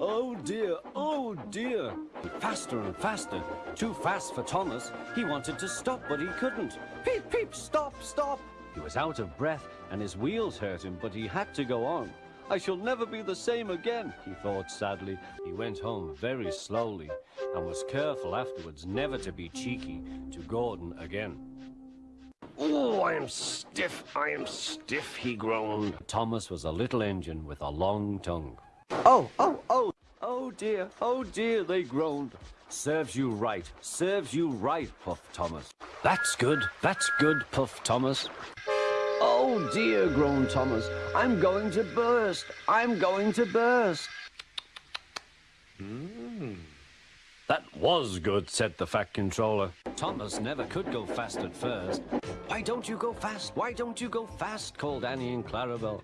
Oh dear, oh dear. Faster and faster. Too fast for Thomas. He wanted to stop, but he couldn't. Peep, peep, stop, stop. He was out of breath and his wheels hurt him, but he had to go on. I shall never be the same again, he thought sadly. He went home very slowly and was careful afterwards never to be cheeky to Gordon again. Oh, I am stiff, I am stiff, he groaned. Thomas was a little engine with a long tongue. Oh, oh, oh, oh dear, oh dear, they groaned. Serves you right, serves you right, Puff Thomas. That's good, that's good, Puff Thomas. Oh dear, groaned Thomas. I'm going to burst, I'm going to burst. Mm. That was good, said the Fat Controller. Thomas never could go fast at first. Why don't you go fast? Why don't you go fast? called Annie and Clarabel.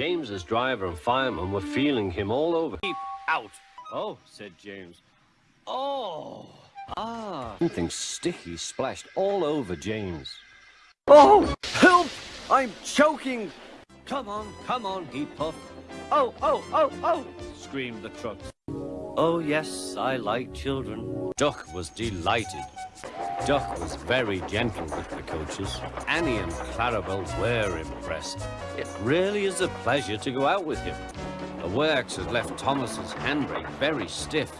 James's driver and fireman were feeling him all over. Keep out! Oh, said James. Oh! Ah! Something sticky splashed all over James. Oh! Help! I'm choking! Come on, come on, he puffed. Oh, oh, oh, oh! screamed the truck. Oh, yes, I like children. Duck was delighted. Duck was very gentle with the coaches. Annie and Clarabel were impressed. It really is a pleasure to go out with him. The works had left Thomas's handbrake very stiff.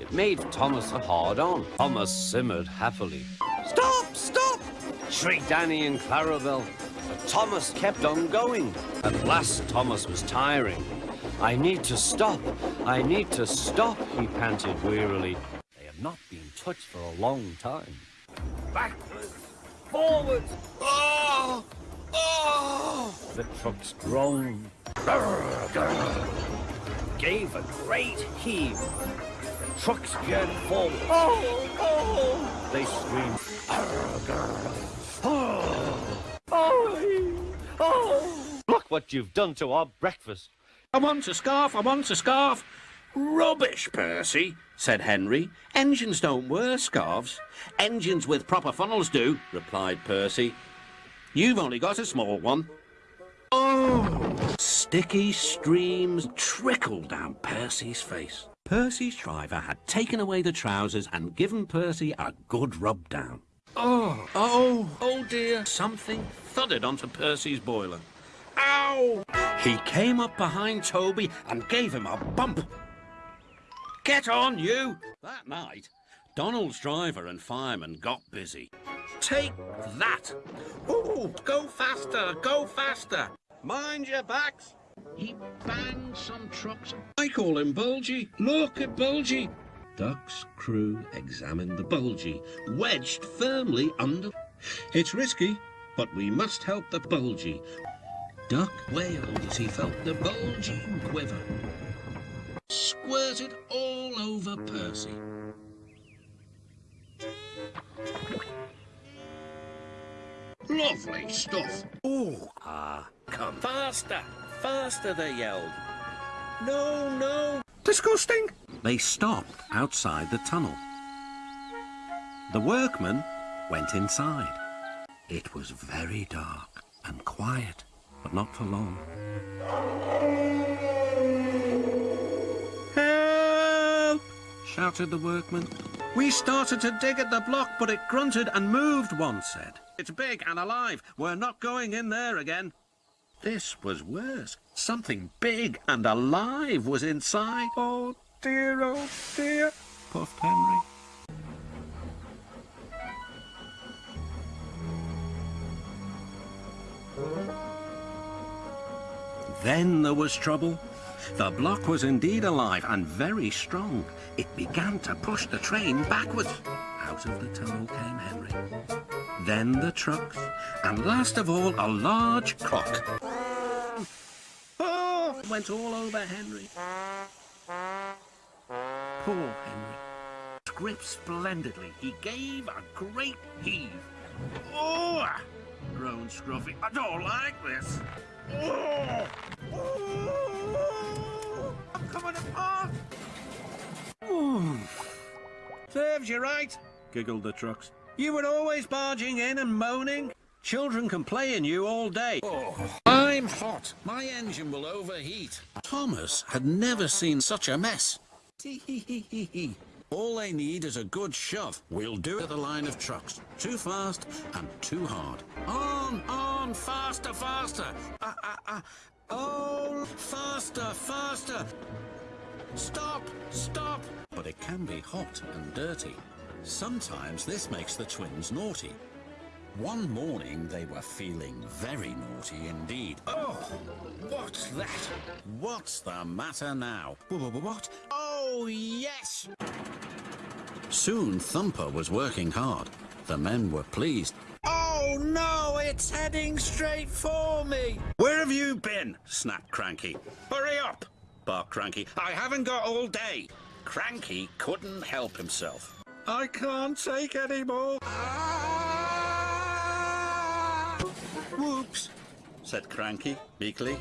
It made Thomas a hard-on. Thomas simmered happily. Stop! Stop! shrieked Annie and Clarabel. But Thomas kept on going. At last, Thomas was tiring. I need to stop. I need to stop, he panted wearily. They have not been touched for a long time. Backwards, forwards, oh, oh! The trucks groaned, gave a great heave. The trucks veered forward. Oh, oh! They screamed, oh, oh, oh! Look what you've done to our breakfast. I want a scarf, I want a scarf. Rubbish, Percy, said Henry. Engines don't wear scarves. Engines with proper funnels do, replied Percy. You've only got a small one. Oh! Sticky streams trickled down Percy's face. Percy's driver had taken away the trousers and given Percy a good rub down. Oh, oh, oh dear. Something thudded onto Percy's boiler. Ow! He came up behind Toby and gave him a bump. Get on, you! That night, Donald's driver and fireman got busy. Take that! Ooh, go faster, go faster! Mind your backs! He banged some trucks. I call him Bulgy. Look at Bulgy. Duck's crew examined the Bulgy, wedged firmly under. It's risky, but we must help the Bulgy. Duck wailed as he felt the bulging quiver. Squirted all over Percy. Lovely stuff. Oh, ah, come. Faster, faster, they yelled. No, no. Disgusting. They stopped outside the tunnel. The workmen went inside. It was very dark and quiet, but not for long. Shouted the workman. We started to dig at the block, but it grunted and moved, one said. It's big and alive. We're not going in there again. This was worse. Something big and alive was inside. Oh dear, oh dear, puffed Henry. Then there was trouble. The block was indeed alive and very strong. It began to push the train backwards. Out of the tunnel came Henry. Then the trucks, and last of all, a large cock. Oh, went all over Henry. Poor Henry. Gripped splendidly. He gave a great heave. Oh! groaned Scruffy. I don't like this. Oh! Oh! I'm coming apart! Serves you right, giggled the trucks. You were always barging in and moaning. Children can play in you all day. Oh, I'm hot. My engine will overheat. Thomas had never seen such a mess. All they need is a good shove. We'll do it at a line of trucks. Too fast and too hard. On, on, faster, faster. Ah, ah, ah. Oh, faster, faster. Stop, stop. But it can be hot and dirty. Sometimes this makes the twins naughty. One morning they were feeling very naughty indeed. Oh, what's that? What's the matter now? Wh- wh- What? Oh, yes! Soon Thumper was working hard. The men were pleased. Oh no, it's heading straight for me! Where have you been? snapped Cranky. Hurry up! barked Cranky. I haven't got all day. Cranky couldn't help himself. I can't take any more. Ah! Whoops, said Cranky meekly.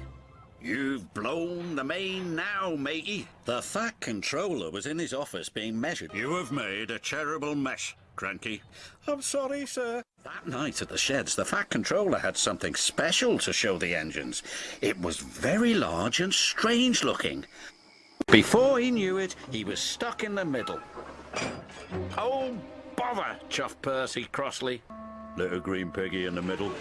You've blown the main now, matey. The Fat Controller was in his office being measured. You have made a terrible mess, Cranky. I'm sorry, sir. That night at the sheds, the Fat Controller had something special to show the engines. It was very large and strange looking. Before he knew it, he was stuck in the middle. Oh, bother, chuffed Percy crossly. Little green piggy in the middle.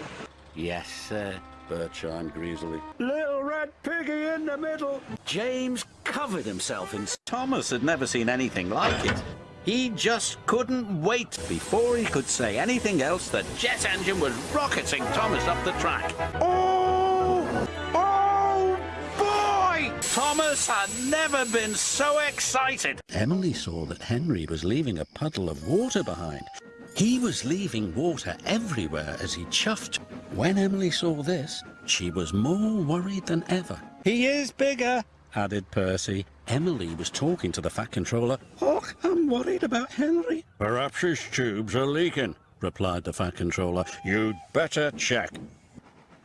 Yes, sir, Bert chimed greasily. Little red piggy in the middle. James covered himself in... Thomas had never seen anything like it. He just couldn't wait. Before he could say anything else, the jet engine was rocketing Thomas up the track. Oh! Oh, boy! Thomas had never been so excited. Emily saw that Henry was leaving a puddle of water behind. He was leaving water everywhere as he chuffed. When Emily saw this, she was more worried than ever. He is bigger, added Percy. Emily was talking to the Fat Controller. Oh, I'm worried about Henry. Perhaps his tubes are leaking, replied the Fat Controller. You'd better check.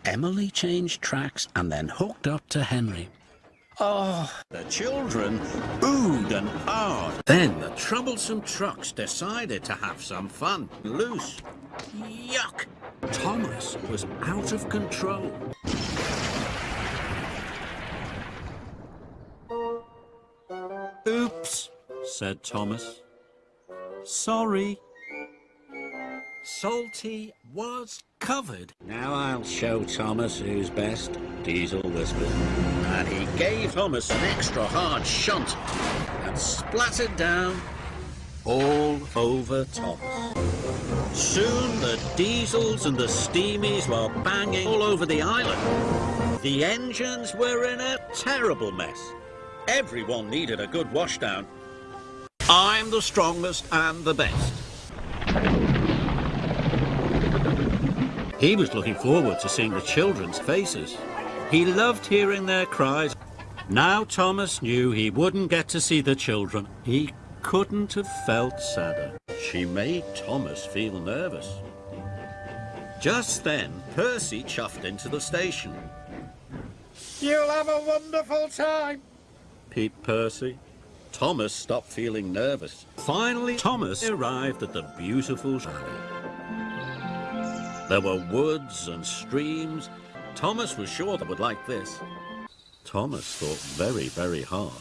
Emily changed tracks and then hooked up to Henry. Oh, the children oohed and ahed. Then the troublesome trucks decided to have some fun. Loose. Yuck! Thomas was out of control. Said Thomas. Sorry. Salty was covered. Now I'll show Thomas who's best, Diesel whispered. And he gave Thomas an extra hard shunt and splattered down all over Thomas. Soon the diesels and the steamies were banging all over the island. The engines were in a terrible mess. Everyone needed a good washdown. I'm the strongest and the best. He was looking forward to seeing the children's faces. He loved hearing their cries. Now Thomas knew he wouldn't get to see the children. He couldn't have felt sadder. She made Thomas feel nervous. Just then, Percy chuffed into the station. You'll have a wonderful time, peeped Percy. Thomas stopped feeling nervous. Finally, Thomas arrived at the beautiful valley. There were woods and streams. Thomas was sure they would like this. Thomas thought very, very hard.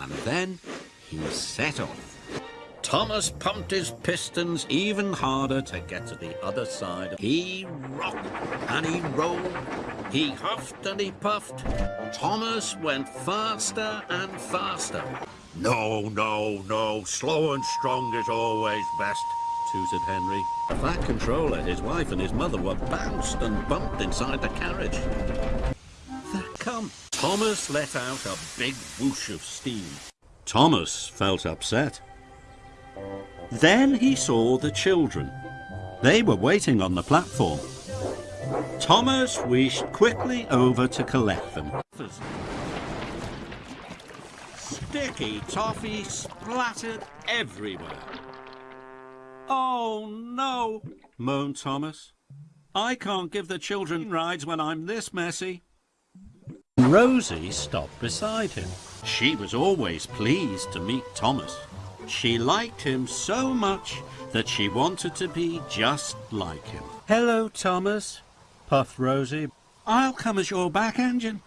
And then he set off. Thomas pumped his pistons even harder to get to the other side. He rocked and he rolled. He huffed and he puffed. Thomas went faster and faster. No, no, no. Slow and strong is always best, tooted Henry. The Fat Controller, his wife and his mother were bounced and bumped inside the carriage. There come. Thomas let out a big whoosh of steam. Thomas felt upset. Then he saw the children. They were waiting on the platform. Thomas wished quickly over to collect them. Sticky toffee splattered everywhere. Oh no, moaned Thomas. I can't give the children rides when I'm this messy. Rosie stopped beside him. She was always pleased to meet Thomas. She liked him so much that she wanted to be just like him. Hello, Thomas, puffed Rosie. I'll come as your back engine.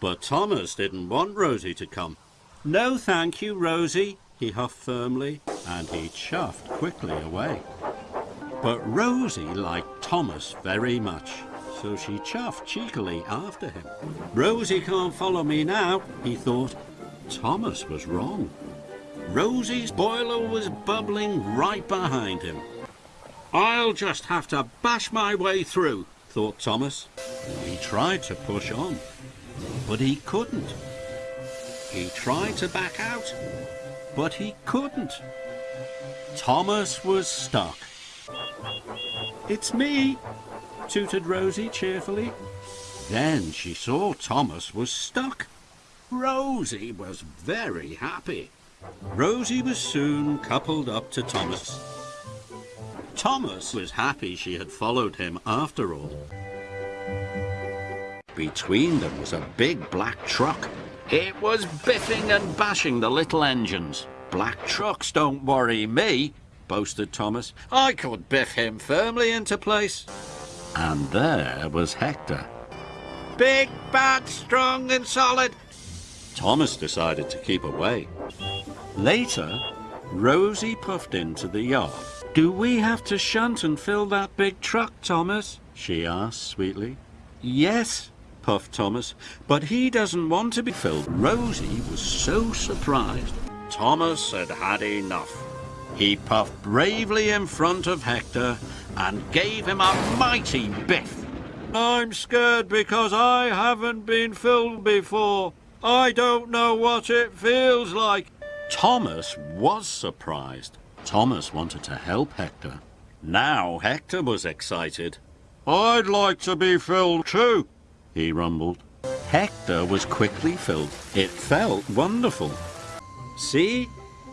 But Thomas didn't want Rosie to come. No, thank you, Rosie, he huffed firmly, and he chuffed quickly away. But Rosie liked Thomas very much, so she chuffed cheekily after him. Rosie can't follow me now, he thought. Thomas was wrong. Rosie's boiler was bubbling right behind him. I'll just have to bash my way through, thought Thomas. He tried to push on, but he couldn't. He tried to back out, but he couldn't. Thomas was stuck. It's me, tooted Rosie cheerfully. Then she saw Thomas was stuck. Rosie was very happy. Rosie was soon coupled up to Thomas. Thomas was happy she had followed him after all. Between them was a big black truck. It was biffing and bashing the little engines. Black trucks don't worry me, boasted Thomas. I could biff him firmly into place. And there was Hector. Big, bad, strong and solid. Thomas decided to keep away. Later, Rosie puffed into the yard. Do we have to shunt and fill that big truck, Thomas? she asked sweetly. Yes, puffed Thomas, but he doesn't want to be filled. Rosie was so surprised. Thomas had had enough. He puffed bravely in front of Hector and gave him a mighty biff. I'm scared because I haven't been filled before. I don't know what it feels like. Thomas was surprised. Thomas wanted to help Hector. Now Hector was excited. I'd like to be filled too, he rumbled. Hector was quickly filled. It felt wonderful. See?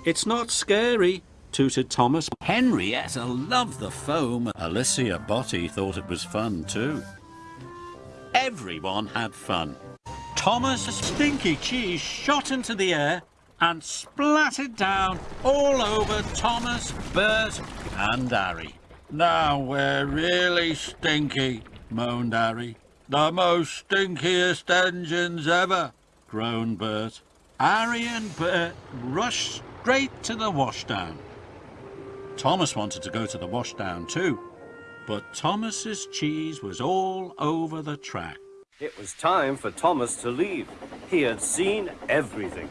It's not scary, tooted Thomas. Henrietta loved the foam. Alicia Botti thought it was fun too. Everyone had fun. Thomas Stinky Cheese shot into the air and splattered down all over Thomas, Bert and Harry. Now we're really stinky, moaned Harry. The most stinkiest engines ever, groaned Bert. Harry and Bert rushed straight to the washdown. Thomas wanted to go to the washdown too, but Thomas's cheese was all over the track. It was time for Thomas to leave. He had seen everything.